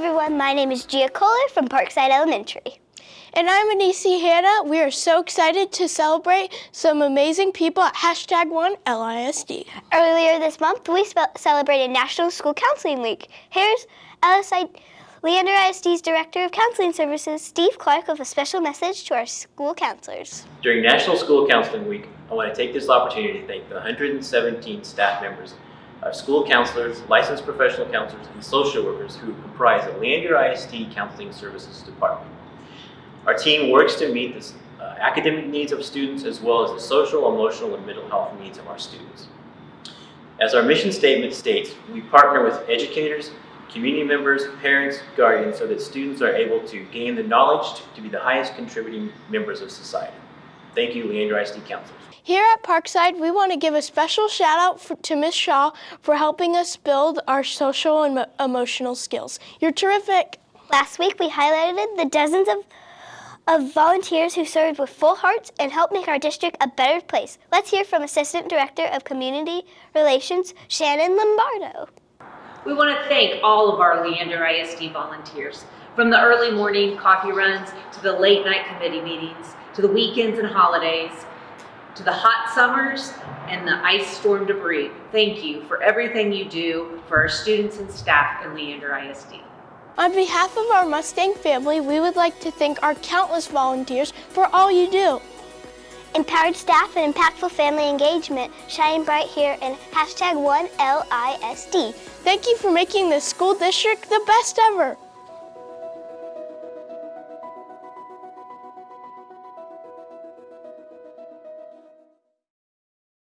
Hola, my name is Gia Kohler from Parkside Elementary. And I'm Anisi Hannah. We are so excited to celebrate some amazing people at hashtag one LISD. Earlier this month, we celebrated National School Counseling Week. Here's LSI Leander ISD's Director of Counseling Services, Steve Clark, with a special message to our school counselors. During National School Counseling Week, I want to take this opportunity to thank the 117 staff members our school counselors, licensed professional counselors, and social workers who comprise the Leander ISD Counseling Services Department. Our team works to meet the uh, academic needs of students as well as the social, emotional, and mental health needs of our students. As our mission statement states, we partner with educators, community members, parents, guardians, so that students are able to gain the knowledge to, to be the highest contributing members of society. Thank you, Leander ISD counselors. Here at Parkside, we want to give a special shout out for, to Ms. Shaw for helping us build our social and emotional skills. You're terrific. Last week, we highlighted the dozens of, of volunteers who served with full hearts and helped make our district a better place. Let's hear from Assistant Director of Community Relations, Shannon Lombardo. We want to thank all of our Leander ISD volunteers, from the early morning coffee runs to the late night committee meetings, to the weekends and holidays, to the hot summers and the ice storm debris. Thank you for everything you do for our students and staff in Leander ISD. On behalf of our Mustang family, we would like to thank our countless volunteers for all you do. Empowered staff and impactful family engagement shine bright here in hashtag 1LISD. Thank you for making this school district the best ever.